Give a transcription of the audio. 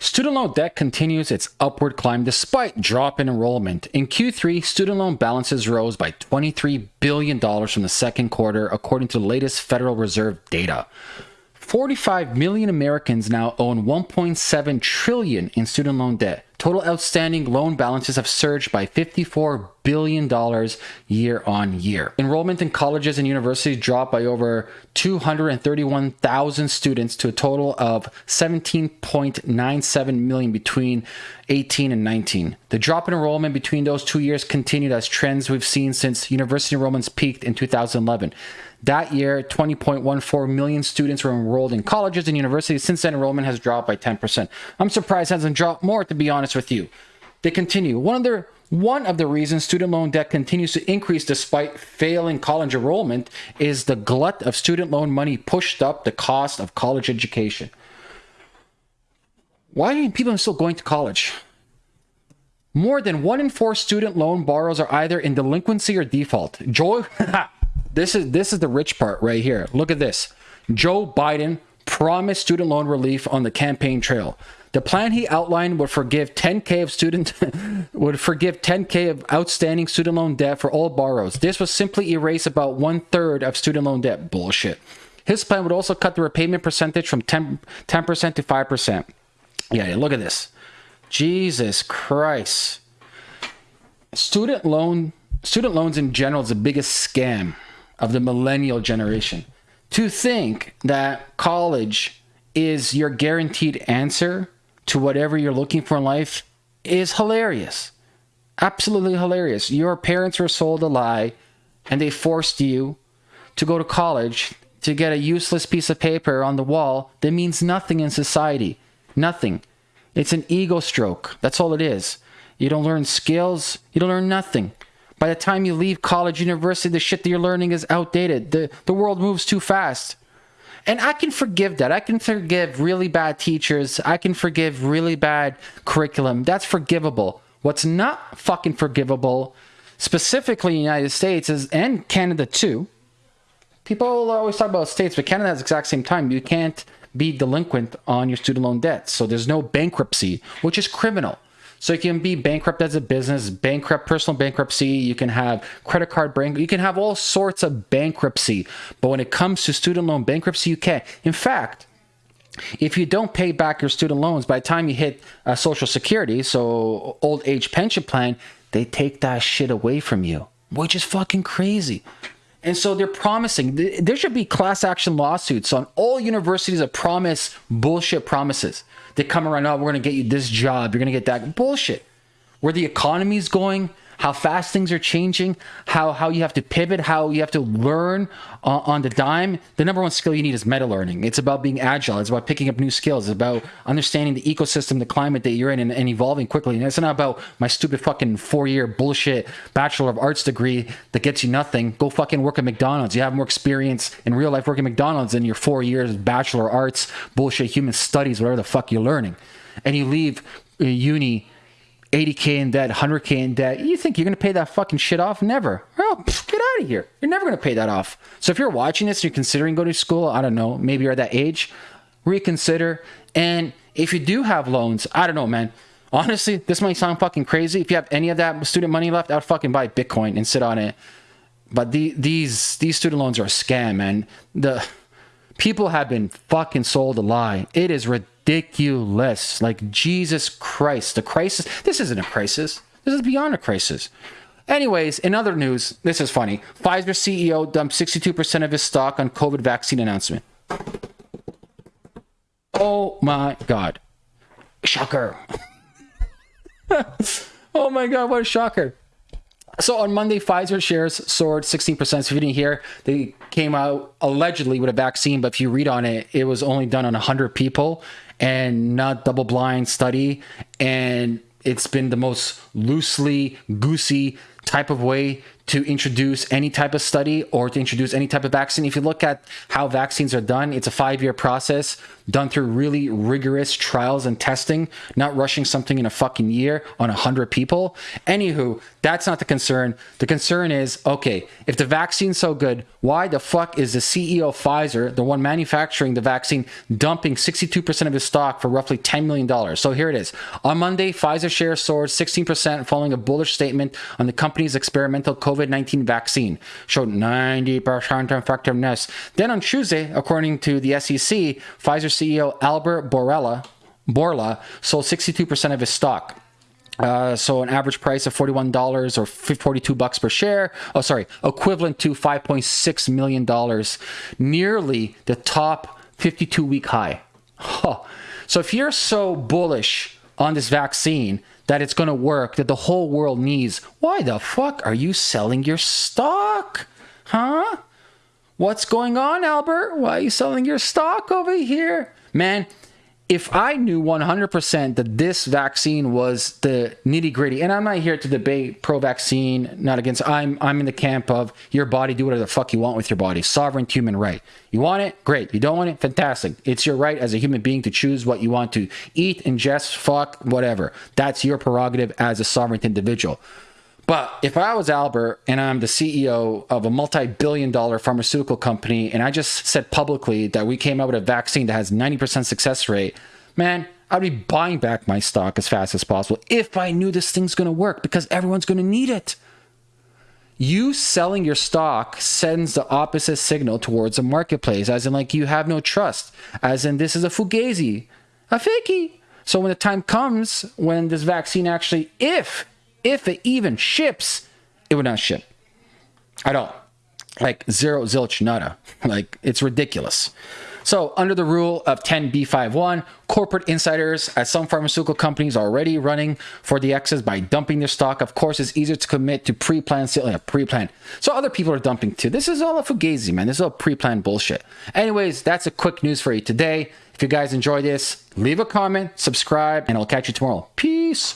Student loan debt continues its upward climb despite drop in enrollment. In Q3, student loan balances rose by $23 billion from the second quarter, according to the latest Federal Reserve data. 45 million Americans now own 1.7 trillion in student loan debt. Total outstanding loan balances have surged by 54 billion dollars year on year. Enrollment in colleges and universities dropped by over 231,000 students to a total of 17.97 million between 18 and 19. The drop in enrollment between those two years continued as trends we've seen since university enrollments peaked in 2011. That year, 20.14 million students were enrolled in colleges and universities. Since then, enrollment has dropped by 10%. I'm surprised it hasn't dropped more, to be honest with you. They continue. One of the one of the reasons student loan debt continues to increase despite failing college enrollment is the glut of student loan money pushed up the cost of college education. Why are people still going to college? More than one in four student loan borrowers are either in delinquency or default. Joe, this is this is the rich part right here. Look at this. Joe Biden promised student loan relief on the campaign trail. The plan he outlined would forgive 10k of student would forgive 10k of outstanding student loan debt for all borrowers. This would simply erase about one third of student loan debt. Bullshit. His plan would also cut the repayment percentage from 10 percent to five percent. Yeah, yeah, look at this. Jesus Christ. Student loan student loans in general is the biggest scam of the millennial generation. To think that college is your guaranteed answer to whatever you're looking for in life is hilarious. Absolutely hilarious. Your parents were sold a lie and they forced you to go to college to get a useless piece of paper on the wall that means nothing in society. Nothing. It's an ego stroke. That's all it is. You don't learn skills, you don't learn nothing. By the time you leave college, university, the shit that you're learning is outdated. The, the world moves too fast. And I can forgive that. I can forgive really bad teachers. I can forgive really bad curriculum. That's forgivable. What's not fucking forgivable, specifically in the United States is and Canada too. People always talk about states, but Canada has the exact same time. You can't be delinquent on your student loan debt. So there's no bankruptcy, which is criminal. So you can be bankrupt as a business, bankrupt, personal bankruptcy. You can have credit card bank. You can have all sorts of bankruptcy. But when it comes to student loan bankruptcy, you can't. In fact, if you don't pay back your student loans by the time you hit uh, Social Security, so old age pension plan, they take that shit away from you, which is fucking crazy. And so they're promising there should be class action lawsuits on all universities that promise bullshit promises. They come around, oh, we're going to get you this job, you're going to get that bullshit. Where the economy's going, how fast things are changing, how how you have to pivot, how you have to learn uh, on the dime. The number one skill you need is meta learning. It's about being agile. It's about picking up new skills. It's about understanding the ecosystem, the climate that you're in, and, and evolving quickly. And it's not about my stupid fucking four year bullshit bachelor of arts degree that gets you nothing. Go fucking work at McDonald's. You have more experience in real life working at McDonald's than your four years of bachelor arts bullshit human studies, whatever the fuck you're learning. And you leave uh, uni 80k in debt, 100k in debt. You think you're going to pay that fucking shit off? Never. Oh, get out of here. You're never going to pay that off. So if you're watching this, and you're considering going to school, I don't know, maybe you're at that age, reconsider. And if you do have loans, I don't know, man. Honestly, this might sound fucking crazy. If you have any of that student money left, I'd fucking buy Bitcoin and sit on it. But the, these these student loans are a scam, man. The people have been fucking sold a lie. It is ridiculous ridiculous. Like, Jesus Christ, the crisis. This isn't a crisis. This is beyond a crisis. Anyways, in other news, this is funny. Pfizer CEO dumped 62% of his stock on COVID vaccine announcement. Oh my God. Shocker. oh my God, what a shocker. So on Monday, Pfizer shares soared 16%. So if you didn't hear, they came out allegedly with a vaccine, but if you read on it, it was only done on 100 people and not double blind study. And it's been the most loosely goosey type of way to introduce any type of study or to introduce any type of vaccine. If you look at how vaccines are done, it's a five year process done through really rigorous trials and testing, not rushing something in a fucking year on a hundred people. Anywho, that's not the concern. The concern is okay, if the vaccine's so good, why the fuck is the CEO of Pfizer, the one manufacturing the vaccine, dumping 62% of his stock for roughly $10 million? So here it is. On Monday, Pfizer shares soared 16% following a bullish statement on the company's experimental COVID 19 vaccine, showed 90% effectiveness. Then on Tuesday, according to the SEC, Pfizer CEO Albert Bourla, Bourla sold 62% of his stock. Uh, so an average price of $41 or 42 bucks per share. Oh, sorry, equivalent to $5.6 million, nearly the top 52 week high. Huh. So if you're so bullish on this vaccine that it's going to work, that the whole world needs, why the fuck are you selling your stock? Huh? What's going on, Albert? Why are you selling your stock over here? Man, if I knew 100% that this vaccine was the nitty gritty, and I'm not here to debate pro vaccine, not against, I'm, I'm in the camp of your body, do whatever the fuck you want with your body. Sovereign human right. You want it? Great. You don't want it? Fantastic. It's your right as a human being to choose what you want to eat, ingest, fuck, whatever. That's your prerogative as a sovereign individual. But if I was Albert and I'm the CEO of a multi billion dollar pharmaceutical company and I just said publicly that we came out with a vaccine that has 90% success rate, man, I'd be buying back my stock as fast as possible if I knew this thing's going to work because everyone's going to need it. You selling your stock sends the opposite signal towards the marketplace, as in, like, you have no trust, as in, this is a fugazi, a fakey. So when the time comes when this vaccine actually, if if it even ships, it would not ship at all. Like zero zilch nada. Like it's ridiculous. So, under the rule of 10b51, corporate insiders at some pharmaceutical companies are already running for the excess by dumping their stock. Of course, it's easier to commit to pre-planned sale, yeah, pre-planned. So other people are dumping too. This is all a fugazi, man. This is all pre-planned bullshit. Anyways, that's a quick news for you today. If you guys enjoy this, leave a comment, subscribe, and I'll catch you tomorrow. Peace.